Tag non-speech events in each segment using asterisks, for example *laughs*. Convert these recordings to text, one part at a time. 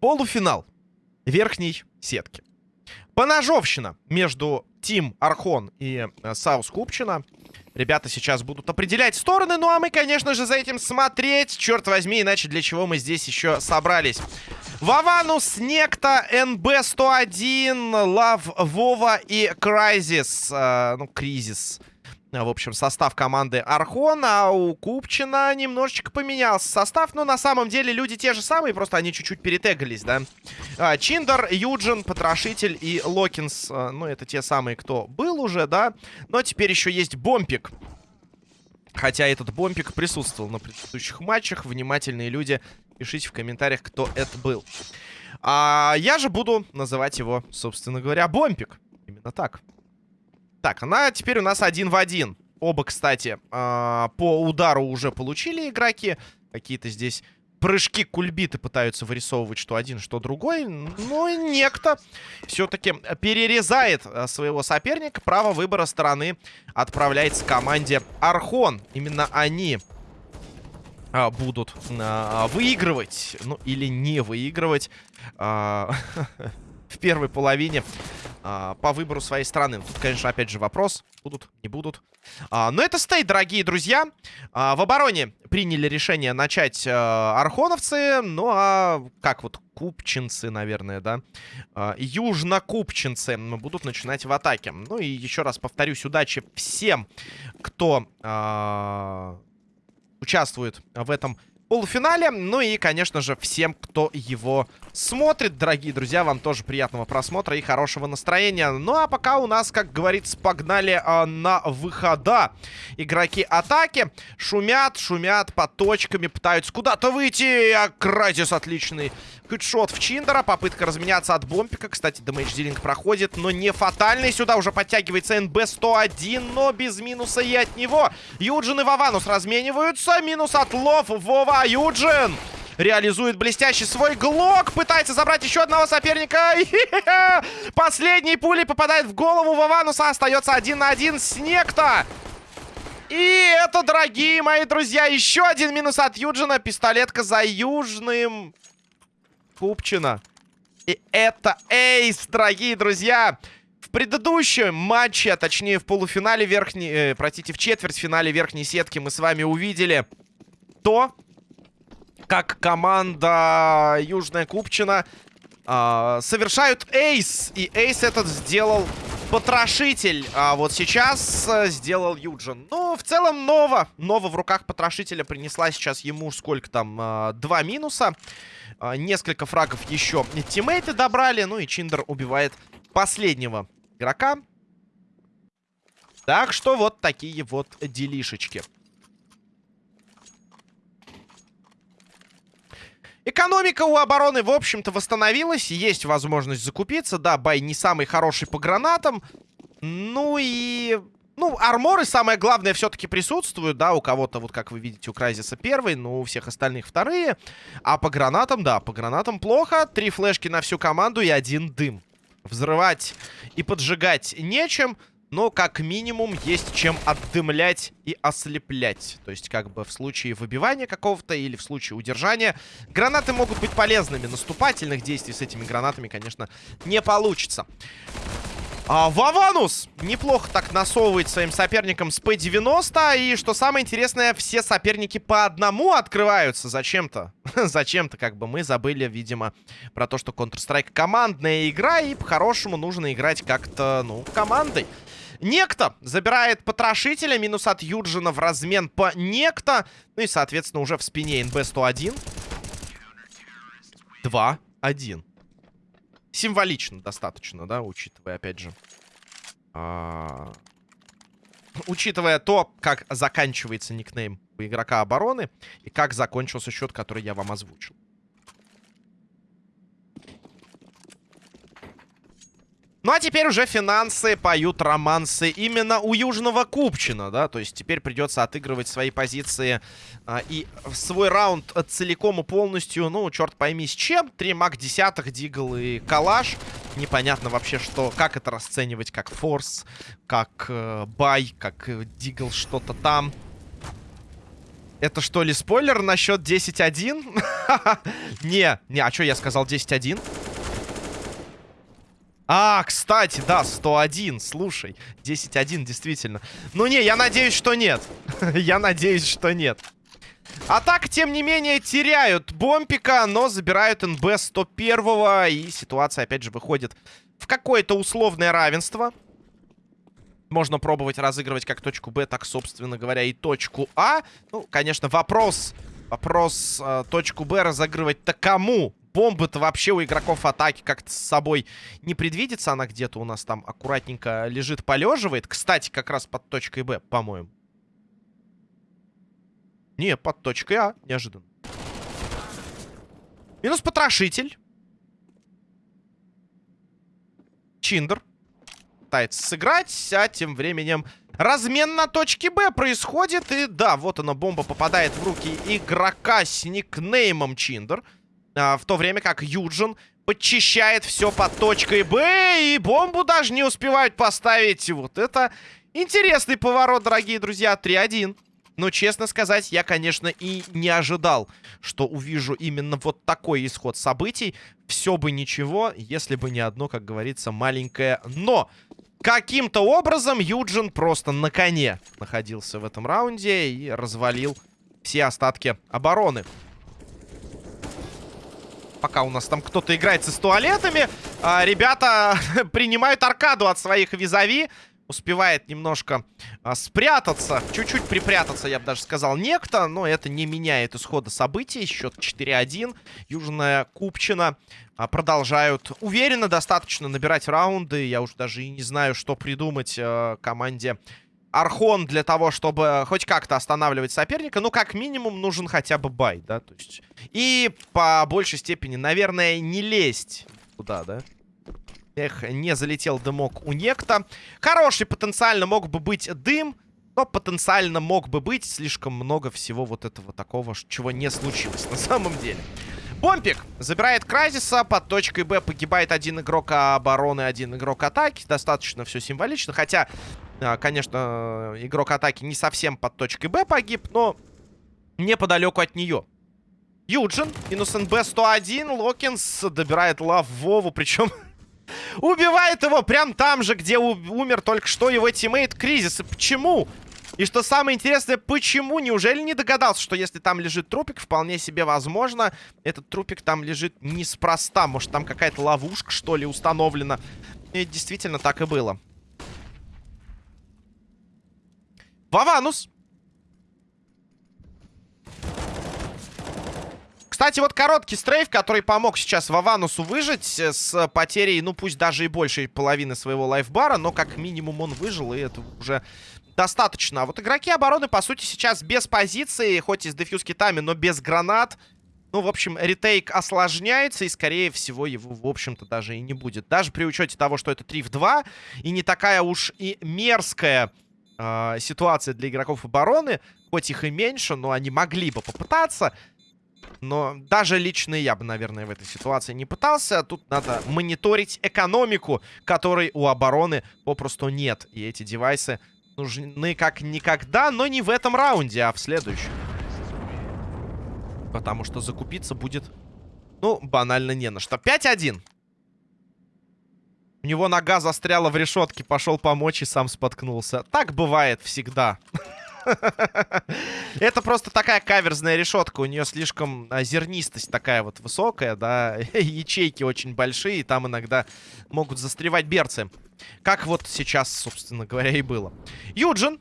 Полуфинал верхней сетки. Поножовщина между Team Архон и э, South Купчина. Ребята сейчас будут определять стороны, ну а мы, конечно же, за этим смотреть. Черт возьми, иначе для чего мы здесь еще собрались. Ваванус, Некто, НБ-101, Лав, Вова и Крайзис. Э, ну, Кризис. В общем, состав команды Архон, а у Купчина немножечко поменялся состав. Но на самом деле люди те же самые, просто они чуть-чуть перетегались, да. А, Чиндер, Юджин, Потрошитель и Локинс. А, ну, это те самые, кто был уже, да. Но теперь еще есть Бомпик. Хотя этот Бомпик присутствовал на предыдущих матчах. Внимательные люди, пишите в комментариях, кто это был. А я же буду называть его, собственно говоря, Бомпик. Именно так. Так, она теперь у нас один в один. Оба, кстати, э, по удару уже получили игроки. Какие-то здесь прыжки кульбиты пытаются вырисовывать что один, что другой. Но некто все-таки перерезает а, своего соперника. Право выбора стороны отправляется команде Архон. Именно они а, будут а, выигрывать, ну или не выигрывать а, *laughs* в первой половине а, по выбору своей страны. Тут, конечно, опять же вопрос. Будут, не будут. А, но это стейт, дорогие друзья. А, в обороне приняли решение начать а, архоновцы. Ну, а как вот купчинцы, наверное, да? А, южнокупчинцы будут начинать в атаке. Ну и еще раз повторюсь, удачи всем, кто а, участвует в этом полуфинале. Ну и, конечно же, всем, кто его смотрит. Дорогие друзья, вам тоже приятного просмотра и хорошего настроения. Ну а пока у нас, как говорится, погнали а, на выхода. Игроки атаки шумят, шумят под точками, пытаются куда-то выйти. А Кразис отличный хедшот в Чиндера. Попытка разменяться от бомпика. Кстати, damage dealing проходит, но не фатальный. Сюда уже подтягивается НБ-101, но без минуса и от него. Юджин и Вованус размениваются. Минус от Лов, Вова, Юджин реализует блестящий свой глок. Пытается забрать еще одного соперника. *laughs* Последней пулей попадает в голову Вовануса. Остается один на один с Некто. И это, дорогие мои друзья, еще один минус от Юджина. Пистолетка за Южным. Купчина. И это эйс, дорогие друзья. В предыдущем матче, а точнее в полуфинале верхней... Э, простите, в четвертьфинале верхней сетки мы с вами увидели то, как команда Южная Купчина э, совершают эйс. И эйс этот сделал Потрошитель. А вот сейчас э, сделал Юджин. Ну, в целом, Нова. Нова в руках Потрошителя принесла сейчас ему сколько там? Э, два минуса. Э, несколько фрагов еще тиммейты добрали. Ну и Чиндер убивает последнего игрока. Так что вот такие вот делишечки. Экономика у обороны, в общем-то, восстановилась. Есть возможность закупиться. Да, buy не самый хороший по гранатам. Ну и... Ну, арморы, самое главное, все-таки присутствуют, да, у кого-то, вот как вы видите, у Крайзиса первый, но у всех остальных вторые. А по гранатам, да, по гранатам плохо. Три флешки на всю команду и один дым. Взрывать и поджигать нечем. Но, как минимум, есть чем отдымлять и ослеплять. То есть, как бы в случае выбивания какого-то или в случае удержания. Гранаты могут быть полезными. Наступательных действий с этими гранатами, конечно, не получится. А, Ваванус неплохо так насовывает своим соперникам с П-90. И что самое интересное, все соперники по одному открываются зачем-то. *laughs* зачем-то, как бы мы забыли, видимо, про то, что Counter-Strike командная игра. И по-хорошему нужно играть как-то, ну, командой. Некто забирает потрошителя. Минус от Юджина в размен по Некто. Ну и, соответственно, уже в спине НБ-101. 2-1. Символично достаточно, да, учитывая, опять же... А... Учитывая то, как заканчивается никнейм у игрока обороны и как закончился счет, который я вам озвучил. Ну а теперь уже финансы поют романсы именно у Южного Купчина, да, то есть теперь придется отыгрывать свои позиции а, и свой раунд целиком и полностью, ну, черт пойми с чем. Три маг десятых, дигл и калаш. Непонятно вообще, что, как это расценивать, как форс, как э, бай, как э, дигл что-то там. Это что ли спойлер насчет 10-1? *laughs* не, не, а что я сказал 10-1? А, кстати, да, 101, слушай. 10-1, действительно. Ну не, я надеюсь, что нет. *laughs* я надеюсь, что нет. А так, тем не менее, теряют бомпика, но забирают НБ 101 И ситуация, опять же, выходит в какое-то условное равенство. Можно пробовать разыгрывать как точку Б, так, собственно говоря, и точку А. Ну, конечно, вопрос... Вопрос э, точку Б разыгрывать-то кому? Бомбы-то вообще у игроков атаки как-то с собой не предвидится. Она где-то у нас там аккуратненько лежит, полеживает. Кстати, как раз под точкой Б, по-моему. Не, под точкой А, неожиданно. Минус потрошитель. Чиндер пытается сыграть, а тем временем размен на точке Б происходит. И да, вот она, бомба попадает в руки игрока с никнеймом Чиндер. А, в то время как Юджин подчищает все под точкой Б. И бомбу даже не успевают поставить. Вот это интересный поворот, дорогие друзья. 3-1. Но, честно сказать, я, конечно, и не ожидал, что увижу именно вот такой исход событий. Все бы ничего, если бы не одно, как говорится, маленькое «но». Каким-то образом Юджин просто на коне находился в этом раунде и развалил все остатки обороны. Пока у нас там кто-то играется с туалетами, а, ребята *laughs* принимают аркаду от своих визави успевает немножко а, спрятаться, чуть-чуть припрятаться, я бы даже сказал, некто, но это не меняет исхода событий. Счет 4-1. Южная Купчина а, продолжают уверенно достаточно набирать раунды. Я уже даже и не знаю, что придумать а, команде Архон для того, чтобы хоть как-то останавливать соперника. Ну, как минимум, нужен хотя бы бай, да, то есть... И по большей степени, наверное, не лезть туда, да? Эх, не залетел дымок у некто. Хороший потенциально мог бы быть дым, но потенциально мог бы быть слишком много всего вот этого такого, чего не случилось на самом деле. Бомпик забирает Кразиса, под точкой Б погибает один игрок обороны, один игрок атаки. Достаточно все символично, хотя, а, конечно, игрок атаки не совсем под точкой Б погиб, но неподалеку от нее. Юджин, минус НБ 101, Локинс добирает лав Вову, причем *laughs* Убивает его прям там же, где умер только что его тиммейт Кризис. И почему? И что самое интересное, почему? Неужели не догадался, что если там лежит трупик, вполне себе возможно, этот трупик там лежит неспроста. Может, там какая-то ловушка, что ли, установлена. И действительно так и было. Ваванус Кстати, вот короткий стрейф, который помог сейчас Ваванусу выжить э, с потерей, ну пусть даже и большей половины своего лайфбара, но как минимум он выжил, и это уже достаточно. А вот игроки обороны, по сути, сейчас без позиции, хоть и с дефьюз китами, но без гранат. Ну, в общем, ретейк осложняется, и, скорее всего, его, в общем-то, даже и не будет. Даже при учете того, что это 3 в 2, и не такая уж и мерзкая э, ситуация для игроков обороны, хоть их и меньше, но они могли бы попытаться... Но даже лично я бы, наверное, в этой ситуации не пытался. Тут надо мониторить экономику, которой у обороны попросту нет. И эти девайсы нужны как никогда, но не в этом раунде, а в следующем. Потому что закупиться будет, ну, банально не на что. 5-1. У него нога застряла в решетке, пошел помочь и сам споткнулся. Так бывает всегда. *laughs* Это просто такая каверзная решетка. У нее слишком а, зернистость такая вот высокая, да. *laughs* Ячейки очень большие, там иногда могут застревать берцы. Как вот сейчас, собственно говоря, и было. Юджин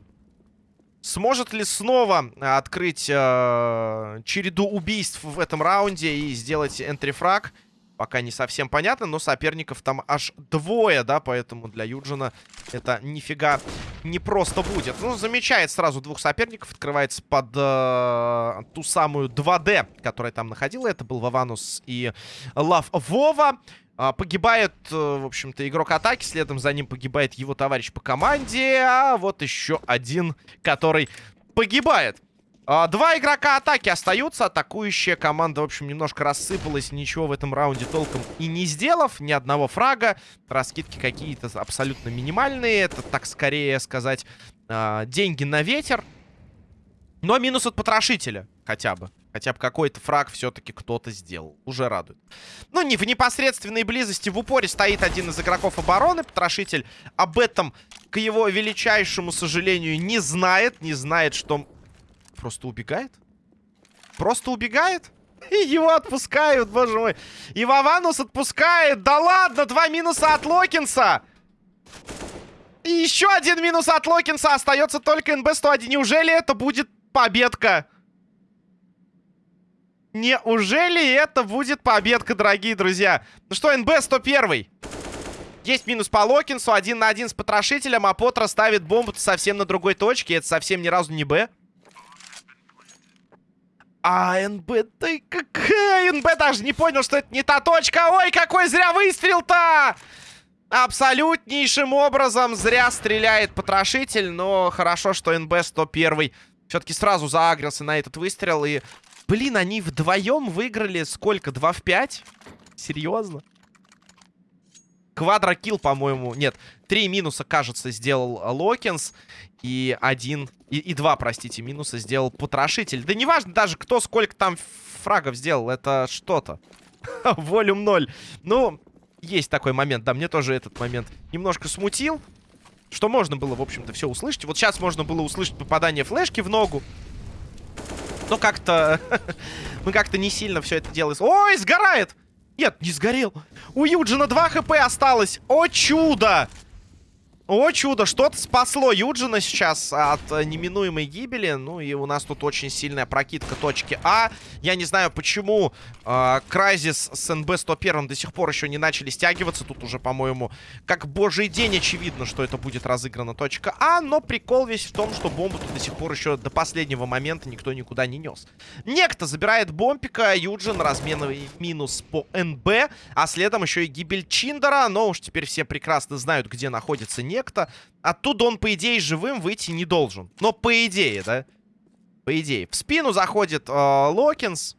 Сможет ли снова открыть э, череду убийств в этом раунде и сделать энтрифраг? Пока не совсем понятно, но соперников там аж двое, да, поэтому для Юджина это нифига не просто будет. Ну, замечает сразу двух соперников, открывается под э, ту самую 2D, которая там находила. Это был Ваванус и Лав Вова. А, погибает, э, в общем-то, игрок атаки. Следом за ним погибает его товарищ по команде. А вот еще один, который погибает. А, два игрока атаки остаются. Атакующая команда, в общем, немножко рассыпалась. Ничего в этом раунде толком и не сделав. Ни одного фрага. Раскидки какие-то абсолютно минимальные. Это, так скорее сказать, а, деньги на ветер. Но минус от потрошителя хотя бы. Хотя бы какой-то фраг все-таки кто-то сделал. Уже радует. Ну, не в непосредственной близости в упоре стоит один из игроков обороны. Потрошитель об этом, к его величайшему сожалению, не знает. Не знает, что... Просто убегает? Просто убегает? *laughs* И его отпускают, боже мой. И Ваванус отпускает. Да ладно, два минуса от Локинса. И еще один минус от Локинса. Остается только НБ-101. Неужели это будет победка? Неужели это будет победка, дорогие друзья? Ну что, НБ 101. Есть минус по Локинсу, один на один с потрошителем, а Потра ставит бомбу совсем на другой точке. Это совсем ни разу не Б. А НБ, да какая НБ даже не понял, что это не та точка. Ой, какой зря выстрел-то! Абсолютнейшим образом зря стреляет потрошитель, но хорошо, что НБ 101 все-таки сразу заагрился на этот выстрел и Блин, они вдвоем выиграли сколько? 2 в 5? Серьезно? Квадрокилл, по-моему. Нет, три минуса, кажется, сделал Локинс. И один... И, и два, простите, минуса сделал Потрошитель. Да неважно даже, кто сколько там фрагов сделал. Это что-то. *laughs* Волюм 0. Ну, есть такой момент. Да, мне тоже этот момент немножко смутил. Что можно было, в общем-то, все услышать. Вот сейчас можно было услышать попадание флешки в ногу. Но как-то... *laughs* Мы как-то не сильно все это делаем. Ой, сгорает! Нет, не сгорел. У Юджина 2 хп осталось. О, чудо! О, чудо, что-то спасло Юджина сейчас от э, неминуемой гибели. Ну и у нас тут очень сильная прокидка точки А. Я не знаю, почему э, Крайзис с НБ-101 до сих пор еще не начали стягиваться. Тут уже, по-моему, как божий день очевидно, что это будет разыграна точка А. Но прикол весь в том, что бомбу тут до сих пор еще до последнего момента никто никуда не нес. Некто забирает бомбика, Юджин разменный минус по НБ. А следом еще и гибель Чиндера. Но уж теперь все прекрасно знают, где находится некто. Оттуда он, по идее, живым выйти не должен. Но по идее, да? По идее. В спину заходит э, Локинс.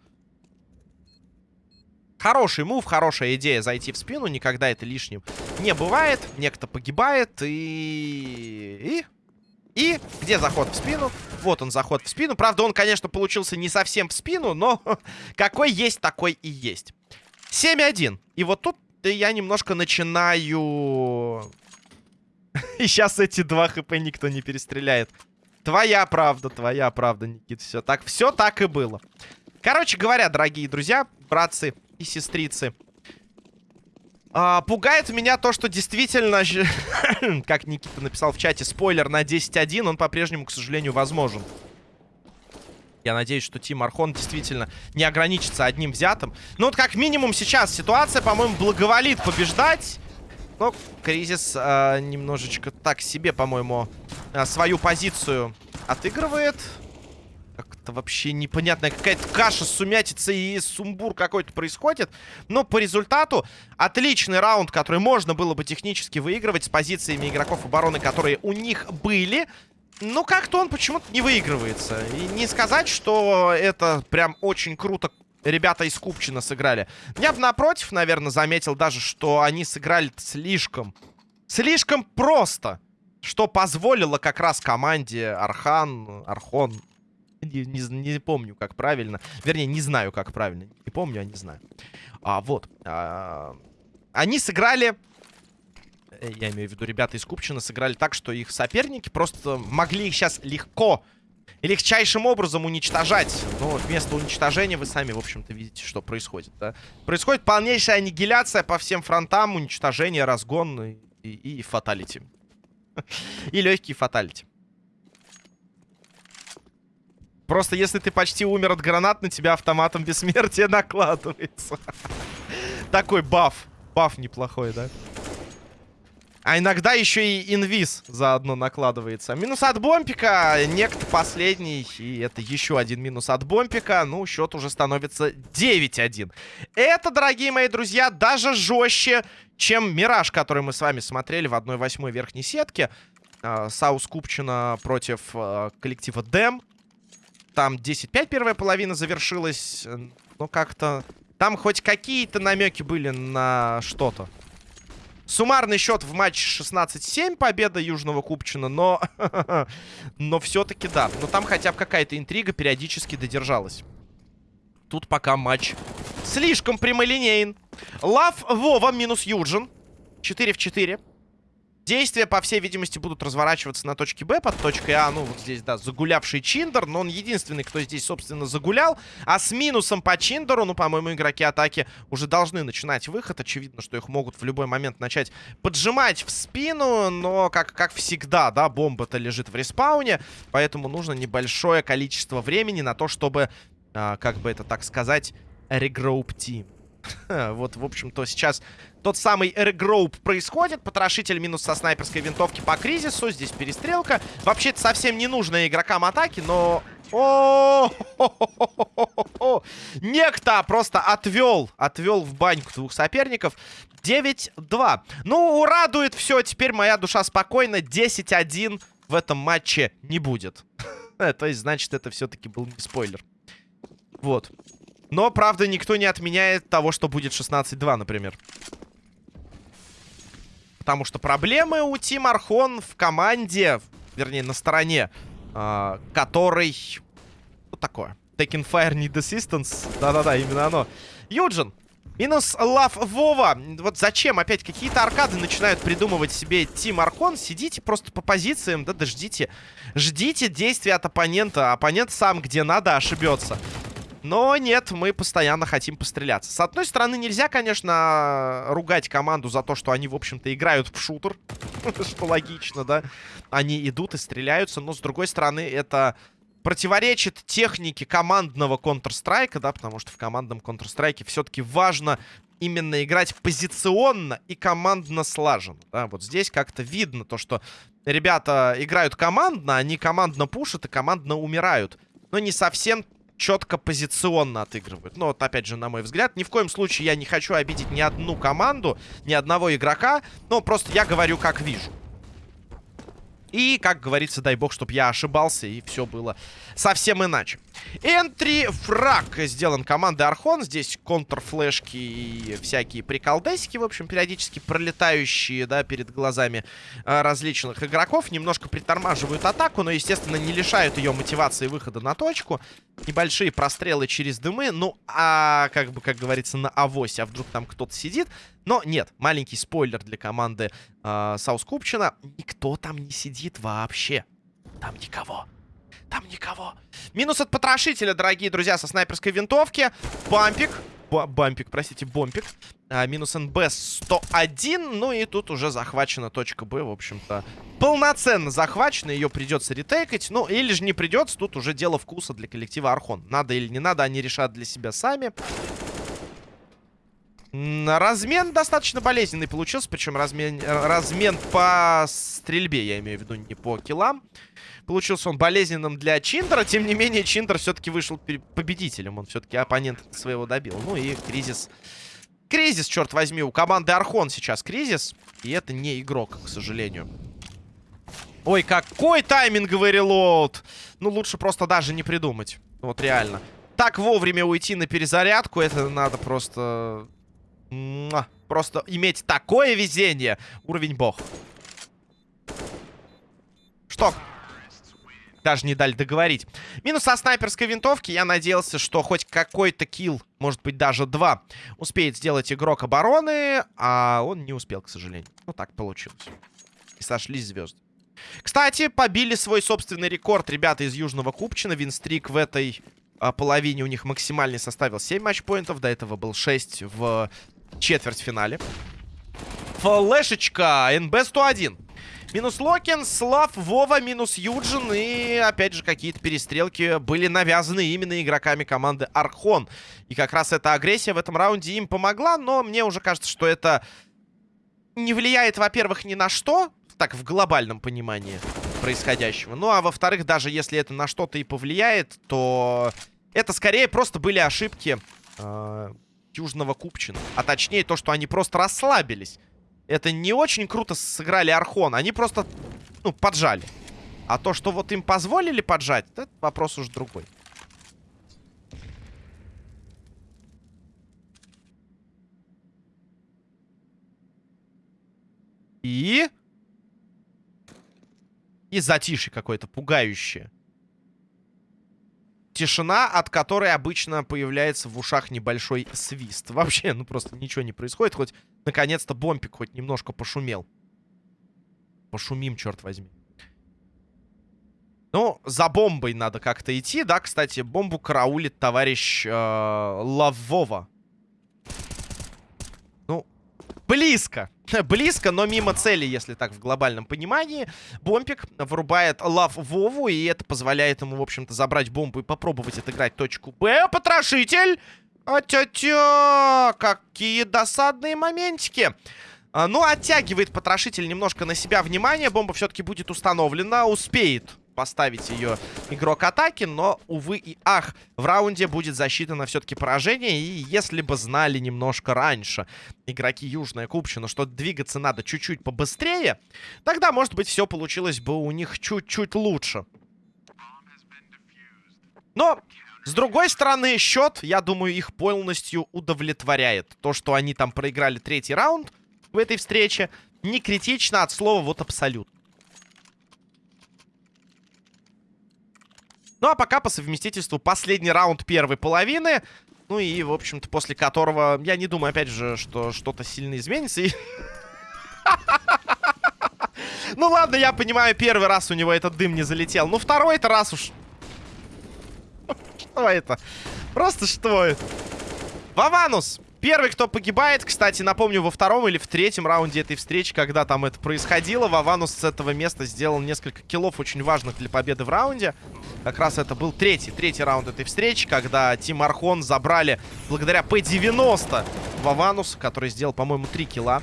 Хороший мув, хорошая идея зайти в спину. Никогда это лишним не бывает. Некто погибает и... И... И где заход в спину? Вот он, заход в спину. Правда, он, конечно, получился не совсем в спину, но *laughs* какой есть, такой и есть. 7-1. И вот тут я немножко начинаю *laughs* И сейчас эти два хп никто не перестреляет. Твоя правда, твоя правда, Никит. Все так, все так и было. Короче говоря, дорогие друзья, братцы и сестрицы. А, пугает меня то, что действительно, *coughs* как Никита написал в чате, спойлер на 10.1, он по-прежнему, к сожалению, возможен. Я надеюсь, что Тим Архон действительно не ограничится одним взятым. Ну вот как минимум сейчас ситуация, по-моему, благоволит побеждать. Но Кризис э, немножечко так себе, по-моему, э, свою позицию отыгрывает. Как-то вообще непонятная какая-то каша, сумятица и сумбур какой-то происходит. Но по результату отличный раунд, который можно было бы технически выигрывать с позициями игроков обороны, которые у них были. Ну, как-то он почему-то не выигрывается. И не сказать, что это прям очень круто ребята из Купчина сыграли. Я бы напротив, наверное, заметил даже, что они сыграли слишком, слишком просто. Что позволило как раз команде Архан, Архон, не, не, не помню, как правильно. Вернее, не знаю, как правильно. Не помню, а не знаю. А, вот. А, они сыграли... Э, я имею в виду, ребята из Купчина сыграли так, что их соперники просто могли их сейчас легко легчайшим образом уничтожать. Но вместо уничтожения вы сами, в общем-то, видите, что происходит. Да? Происходит полнейшая аннигиляция по всем фронтам, уничтожение, разгон и, и, и фаталити. *laughs* И легкий фаталити. Просто если ты почти умер от гранат, на тебя автоматом бессмертия *laughs* накладывается. Такой баф. Баф неплохой, да? А иногда еще и инвиз заодно накладывается. Минус от бомпика. Некто последний. И это еще один минус от бомпика. Ну, счет уже становится 9-1. Это, дорогие мои друзья, даже жестче, чем Мираж, который мы с вами смотрели в 1-8 верхней сетке. А, South Купчина против а, коллектива Дэм. Там 10-5 первая половина завершилась. Но как-то... Там хоть какие-то намеки были на что-то. Суммарный счет в матче 16-7, победа Южного Купчина, но... *laughs* но все-таки да. Но там хотя бы какая-то интрига периодически додержалась. Тут пока матч слишком прямолинейен. Лав Вова минус Юджин. 4 в 4. Действия, по всей видимости, будут разворачиваться на точке Б под точкой А. Ну, вот здесь, да, загулявший Чиндер. Но он единственный, кто здесь, собственно, загулял. А с минусом по Чиндеру, ну, по-моему, игроки атаки уже должны начинать выход. Очевидно, что их могут в любой момент начать поджимать в спину. Но, как, как всегда, да, бомба-то лежит в респауне. Поэтому нужно небольшое количество времени на то, чтобы, а, как бы это так сказать, регроуп тим. *laughs* Вот, в общем-то, сейчас тот самый регроуп происходит. Потрошитель минус со снайперской винтовки по кризису. Здесь перестрелка. Вообще, это совсем не нужно игрокам атаки, но... О, Некто просто отвел, отвел в баньку двух соперников. 9-2. Ну, радует все. Теперь моя душа спокойна. 10-1 в этом матче не будет. То есть, значит, это все-таки был не спойлер. Вот. Но, правда, никто не отменяет того, что будет 16-2, например. Потому что проблемы у Тим Архон в команде, вернее, на стороне, э, который... Вот такое. Taking Fire Need Assistance. Да-да-да, именно оно. Юджин. Минус Лав Вова. Вот зачем опять какие-то аркады начинают придумывать себе Тим Архон? Сидите просто по позициям, да, да ждите. Ждите действия от оппонента. Оппонент сам где надо ошибется. Но нет, мы постоянно хотим постреляться. С одной стороны, нельзя, конечно, ругать команду за то, что они, в общем-то, играют в шутер. *laughs* Что логично, да? Они идут и стреляются. Но, с другой стороны, это противоречит технике командного Counter-Strike, да, потому что в командном Counter-Strike все-таки важно именно играть позиционно и командно слаженно. Да? Вот здесь как-то видно то, что ребята играют командно, они командно пушат и командно умирают. Но не совсем четко позиционно отыгрывают. Но вот, опять же, на мой взгляд, ни в коем случае я не хочу обидеть ни одну команду, ни одного игрока. Но просто я говорю, как вижу. И, как говорится, дай бог, чтобы я ошибался, и все было совсем иначе. Энтри фраг сделан командой Архон. Здесь контрфлешки и всякие приколдесики, в общем, периодически пролетающие, да, перед глазами а, различных игроков. Немножко притормаживают атаку, но, естественно, не лишают ее мотивации выхода на точку. Небольшие прострелы через дымы. Ну, а, как бы, как говорится, на авосе. А вдруг там кто-то сидит? Но нет, маленький спойлер для команды э, South Купчина. Никто там не сидит вообще. Там никого. Там никого. Минус от потрошителя, дорогие друзья, со снайперской винтовки. Бампик. Б бампик, простите, бомпик. А, минус НБ 101. Ну и тут уже захвачена точка Б, в общем-то. Полноценно захвачена. Ее придется ретейкать. Ну, или же не придется. Тут уже дело вкуса для коллектива Архон. Надо или не надо, они решат для себя сами. Размен достаточно болезненный получился, причем размен, размен по стрельбе, я имею в виду, не по киллам. Получился он болезненным для Чиндера, тем не менее Чиндер все-таки вышел победителем, он все-таки оппонента своего добил. Ну и кризис... Кризис, черт возьми, у команды Архон сейчас кризис, и это не игрок, к сожалению. Ой, какой тайминговый релоуд! Ну, лучше просто даже не придумать. Вот реально. Так вовремя уйти на перезарядку, это надо просто Просто иметь такое везение. Уровень бог. Что? Даже не дали договорить. Минус со снайперской винтовки. Я надеялся, что хоть какой-то килл, может быть даже два, успеет сделать игрок обороны. А он не успел, к сожалению. Ну так получилось. И сошлись звезды. Кстати, побили свой собственный рекорд ребята из Южного Купчина. Винстрик в этой а, половине у них максимальный составил 7 матчпоинтов. До этого был 6 в четвертьфинале. Флешечка. НБ-101. Минус Локин, Слав, Вова, минус Юджин. И, опять же, какие-то перестрелки были навязаны именно игроками команды Архон. И как раз эта агрессия в этом раунде им помогла. Но мне уже кажется, что это не влияет, во-первых, ни на что, так, в глобальном понимании происходящего. Ну, а во-вторых, даже если это на что-то и повлияет, то это скорее просто были ошибки э, Южного Купчина. А точнее, то, что они просто расслабились. Это не очень круто сыграли Архон. Они просто, ну, поджали. А то, что вот им позволили поджать, это вопрос уж другой. И... И затишье какое-то пугающее. Тишина, от которой обычно появляется в ушах небольшой свист. Вообще, ну просто ничего не происходит. Хоть, наконец-то, бомпик хоть немножко пошумел. Пошумим, черт возьми. Ну, за бомбой надо как-то идти, да? Кстати, бомбу караулит товарищ э, Лавова. Близко. *laughs* Близко, но мимо цели, если так в глобальном понимании. Бомпик вырубает лав Вову, и это позволяет ему, в общем-то, забрать бомбу и попробовать отыграть точку Б. Потрошитель! А-тя-тя! Какие досадные моментики! А, ну, оттягивает потрошитель немножко на себя внимание. Бомба все-таки будет установлена. Успеет поставить ее игрок атаки, но, увы и ах, в раунде будет засчитано все-таки поражение, и если бы знали немножко раньше игроки Южная Купчина, что двигаться надо чуть-чуть побыстрее, тогда, может быть, все получилось бы у них чуть-чуть лучше. Но, с другой стороны, счет, я думаю, их полностью удовлетворяет. То, что они там проиграли третий раунд в этой встрече, не критично от слова вот абсолютно. Ну, а пока по совместительству последний раунд первой половины. Ну и, в общем-то, после которого, я не думаю, опять же, что что-то сильно изменится. *laughs* Ну ладно, я понимаю, первый раз у него этот дым не залетел. Ну второй-то раз уж... *laughs* что это? Просто что это? Ваванус! Первый, кто погибает, кстати, напомню, во втором или в третьем раунде этой встречи, когда там это происходило, Ваванус с этого места сделал несколько киллов, очень важных для победы в раунде. Как раз это был третий, третий раунд этой встречи, когда Тим Архон забрали благодаря P90 Ваванус, который сделал, по-моему, три килла.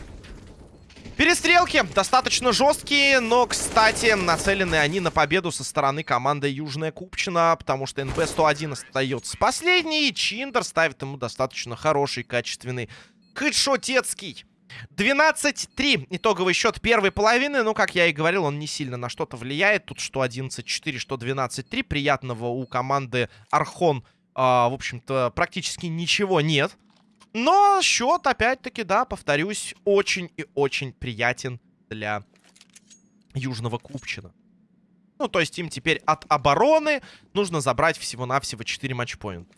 Перестрелки достаточно жесткие, но, кстати, нацелены они на победу со стороны команды Южная Купчина, потому что НБ-101 остается последний, и Чиндер ставит ему достаточно хороший, качественный хедшотецкий. 12-3 итоговый счет первой половины. Ну, как я и говорил, он не сильно на что-то влияет. Тут что 11-4, что 12-3. Приятного у команды Архон, а, в общем-то, практически ничего нет. Но счет, опять-таки, да, повторюсь, очень и очень приятен для Южного Купчина. Ну, то есть им теперь от обороны нужно забрать всего-навсего 4 матчпоинта.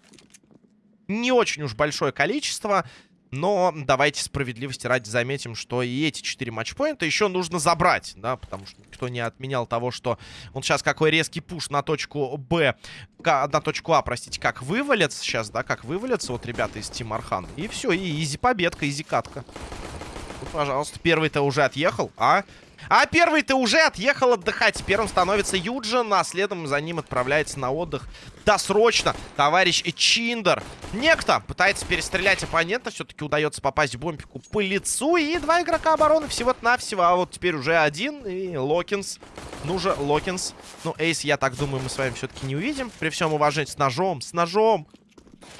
Не очень уж большое количество. Но давайте справедливости ради заметим, что и эти 4 матчпоинта еще нужно забрать, да, потому что никто не отменял того, что он сейчас какой резкий пуш на точку Б, на точку А, простите, как вывалится сейчас, да, как вывалится вот ребята из Team Archon. И все, и easy победка, easy катка. Ну, пожалуйста, первый-то уже отъехал, а? А первый-то уже отъехал отдыхать. Первым становится Юджин, а следом за ним отправляется на отдых досрочно товарищ Чиндер. Некто пытается перестрелять оппонента. Все-таки удается попасть бомбику по лицу. И два игрока обороны всего-то навсего. А вот теперь уже один. И Локинс. Ну же, Локинс. Ну, Эйс, я так думаю, мы с вами все-таки не увидим. При всем уважении. С ножом, с ножом.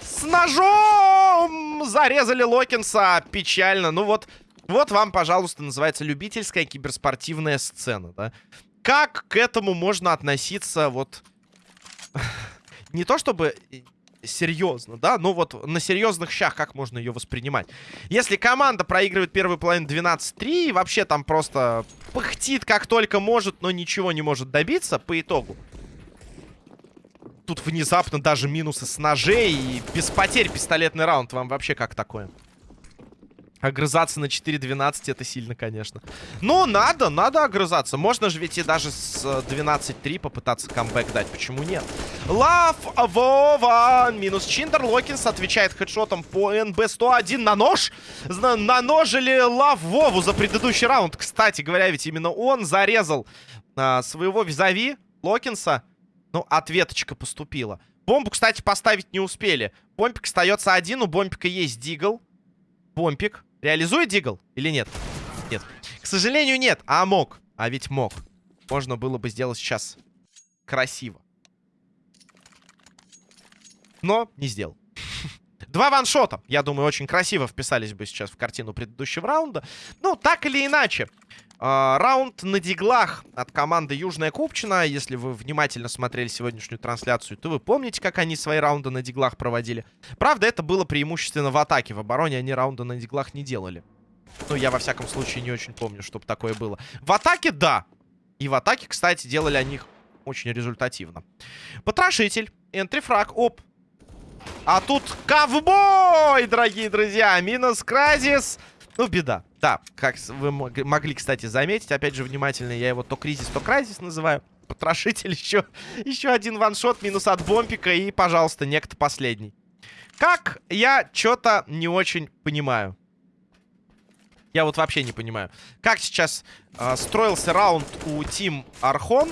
С ножом! Зарезали Локинса. Печально. Ну вот... Вот вам, пожалуйста, называется любительская киберспортивная сцена, да? Как к этому можно относиться вот... *laughs* Не то чтобы серьезно, да, но вот на серьезных щах как можно ее воспринимать. Если команда проигрывает первую половину 12-3 и вообще там просто пыхтит как только может, но ничего не может добиться по итогу. Тут внезапно даже минусы с ножей и без потерь пистолетный раунд. Вам вообще как такое? Огрызаться на 4-12 это сильно, конечно. Но надо, надо огрызаться. Можно же ведь и даже с 12-3 попытаться камбэк дать. Почему нет? Лав Вова. Минус Чиндер. Локинс отвечает хедшотом по НБ-101 на нож. Наножили Лав Вову за предыдущий раунд. Кстати говоря, ведь именно он зарезал а, своего визави Локинса. Ну, ответочка поступила. Бомбу, кстати, поставить не успели. Бомбик остается один. У Бомбика есть дигл. Бомпик. Реализует Дигл или нет? нет. К сожалению, нет. А мог. А ведь мог. Можно было бы сделать сейчас красиво. Но не сделал. Два ваншота, я думаю, очень красиво вписались бы сейчас в картину предыдущего раунда. Ну, так или иначе. Э, раунд на диглах от команды Южная Купчина. Если вы внимательно смотрели сегодняшнюю трансляцию, то вы помните, как они свои раунды на диглах проводили. Правда, это было преимущественно в атаке. В обороне они раунды на диглах не делали. Ну, я, во всяком случае, не очень помню, чтобы такое было. В атаке, да. И в атаке, кстати, делали они их очень результативно. Потрошитель. Энтрифраг. Оп. А тут ковбой, дорогие друзья. Минус Кразис. Ну, беда. Да, как вы могли, кстати, заметить. Опять же, внимательно, я его то кризис, то кразис называю. Потрошитель еще, *laughs* еще один ваншот, минус от бомпика. И, пожалуйста, некто последний. Как я что-то не очень понимаю. Я вот вообще не понимаю. Как сейчас э, строился раунд у Тим Архон.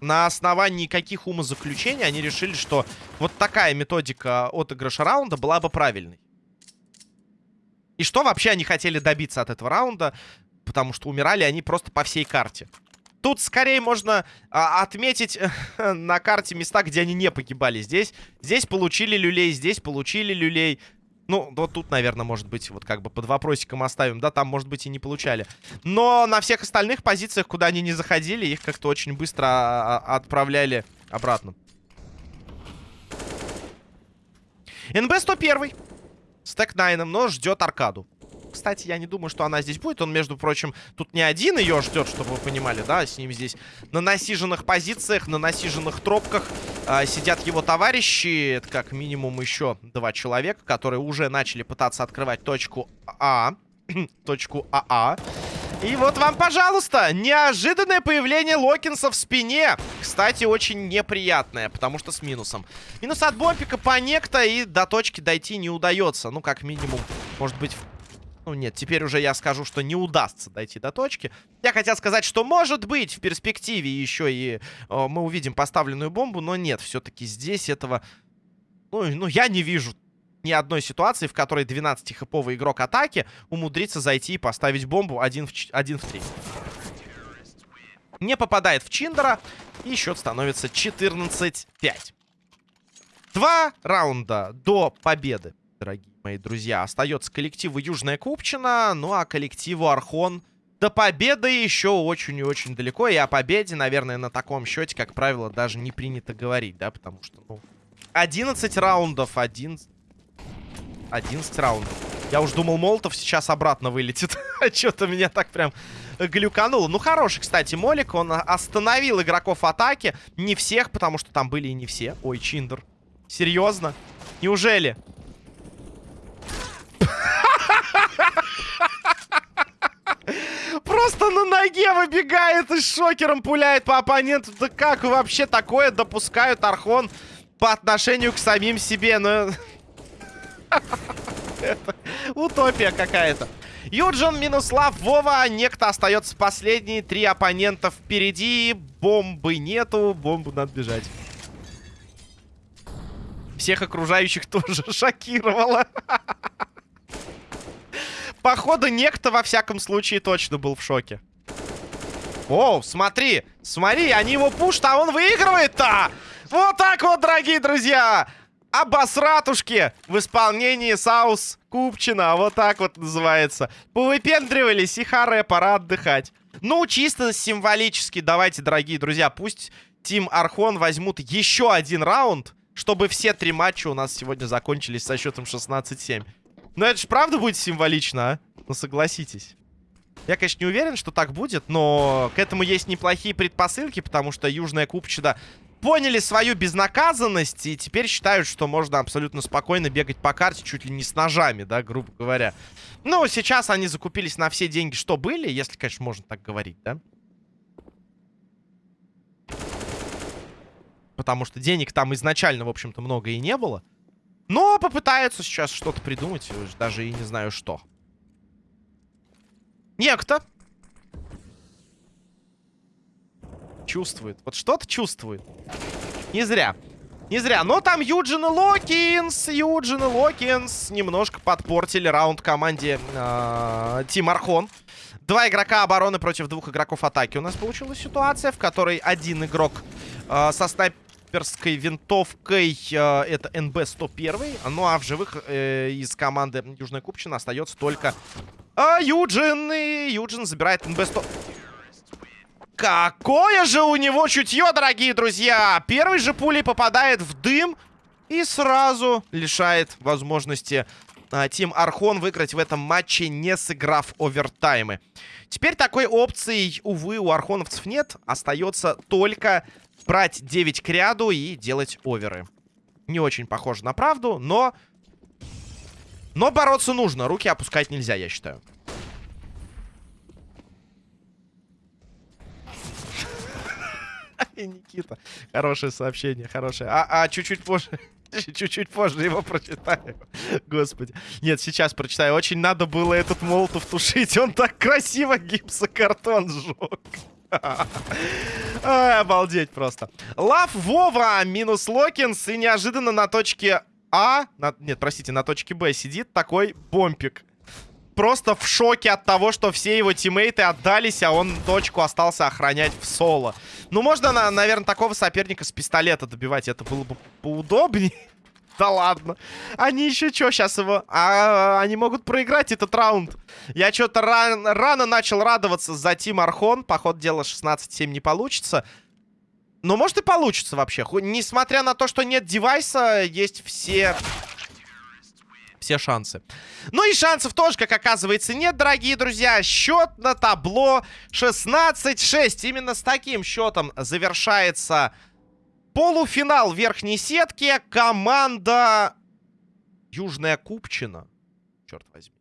На основании каких умозаключений они решили, что вот такая методика отыгрыша раунда была бы правильной. И что вообще они хотели добиться от этого раунда? Потому что умирали они просто по всей карте. Тут скорее можно а, отметить *laughs* на карте места, где они не погибали. Здесь, здесь получили люлей, здесь получили люлей. Ну, вот тут, наверное, может быть, вот как бы под вопросиком оставим. Да, там, может быть, и не получали. Но на всех остальных позициях, куда они не заходили, их как-то очень быстро а, а, отправляли обратно. НБ 101. Стэк Найном, но ждет аркаду. Кстати, я не думаю, что она здесь будет. Он, между прочим, тут не один ее ждет, чтобы вы понимали, да? С ним здесь на насиженных позициях, на насиженных тропках э, сидят его товарищи. Это как минимум еще два человека, которые уже начали пытаться открывать точку А. *clears throat* точку АА. И вот вам, пожалуйста, неожиданное появление Локинса в спине. Кстати, очень неприятное, потому что с минусом. Минус от бомпика по некто, и до точки дойти не удается. Ну, как минимум, может быть... Ну, нет, теперь уже я скажу, что не удастся дойти до точки. Я хотел сказать, что может быть в перспективе еще и э, мы увидим поставленную бомбу, но нет, все-таки здесь этого... Ну, ну, я не вижу ни одной ситуации, в которой 12-хэповый игрок атаки умудрится зайти и поставить бомбу 1 в, 1 в 3. Не попадает в Чиндера, и счет становится 14-5. Два раунда до победы, дорогие мои друзья. Остается коллективу Южная Купчина, ну а коллективу Архон до победы еще очень и очень далеко. И о победе, наверное, на таком счете, как правило, даже не принято говорить, да, потому что, ну, 11 раундов, 11... 11 раундов. Я уж думал, Молотов сейчас обратно вылетит. *laughs* А Что-то меня так прям глюкануло. Ну, хороший, кстати, Молик. Он остановил игроков атаки. Не всех, потому что там были и не все. Ой, Чиндер. Серьезно? Неужели? Просто на ноге выбегает и шокером пуляет по оппоненту. Да как вообще такое допускают Архон по отношению к самим себе? Ну... *laughs* Утопия какая-то. Юджин, Минуслав, Вова. Некто остается последний. Три оппонента впереди. Бомбы нету. Бомбу надо бежать. Всех окружающих *laughs* тоже шокировало. *laughs* Походу, некто во всяком случае точно был в шоке. О, смотри, смотри, они его пушат, а он выигрывает-то! Вот так вот, дорогие друзья! обосратушки в исполнении Саус Купчина. Вот так вот называется. Повыпендривались и харе, пора отдыхать. Ну, чисто символически, давайте, дорогие друзья, пусть Тим Архон возьмут еще один раунд, чтобы все три матча у нас сегодня закончились со счетом 16-7. Но это же правда будет символично, а? Ну, согласитесь. Я, конечно, не уверен, что так будет, но к этому есть неплохие предпосылки, потому что Южная Купчина поняли свою безнаказанность и теперь считают, что можно абсолютно спокойно бегать по карте чуть ли не с ножами, да, грубо говоря. Ну, сейчас они закупились на все деньги, что были, если, конечно, можно так говорить, да. Потому что денег там изначально, в общем-то, много и не было. Но попытаются сейчас что-то придумать, даже и не знаю что. Некто чувствует. Вот что-то чувствует. Не зря. Не зря. Но там Юджин и Локинс. Юджин и Локинс немножко подпортили раунд команде э, Тим Архон. Два игрока обороны против двух игроков атаки. У нас получилась ситуация, в которой один игрок э, со снайперской винтовкой, э, это НБ-101. Ну а в живых э, из команды Южная Купчина остается только э, Юджин. И Юджин забирает НБ-100. Какое же у него чутье, дорогие друзья! Первый же пулей попадает в дым и сразу лишает возможности а, Тим Архон выиграть в этом матче, не сыграв овертаймы. Теперь такой опции, увы, у архоновцев нет. Остается только брать 9 к ряду и делать оверы. Не очень похоже на правду, но... Но бороться нужно. Руки опускать нельзя, я считаю. Никита. Хорошее сообщение, хорошее. А, а чуть-чуть позже. *laughs* Чуть-чуть позже его прочитаю. Господи. Нет, сейчас прочитаю. Очень надо было этот молотов тушить. Он так красиво гипсокартон сжег. Обалдеть просто. Лав Вова минус Локинс. И неожиданно на точке А... На, нет, простите, на точке Б сидит такой бомпик просто в шоке от того, что все его тиммейты отдались, а он точку остался охранять в соло. Ну, можно, наверное, такого соперника с пистолета добивать. Это было бы поудобнее. *laughs* Да ладно. Они еще что, сейчас его... А, они могут проиграть этот раунд. Я что-то ран... рано начал радоваться за Тим Архон. Поход дела 16-7 не получится. Но может и получится вообще. Несмотря на то, что нет девайса, есть все все шансы. Ну и шансов тоже, как оказывается, нет, дорогие друзья. Счет на табло 16-6. Именно с таким счетом завершается полуфинал верхней сетки. Команда Южная Купчина. Черт возьми.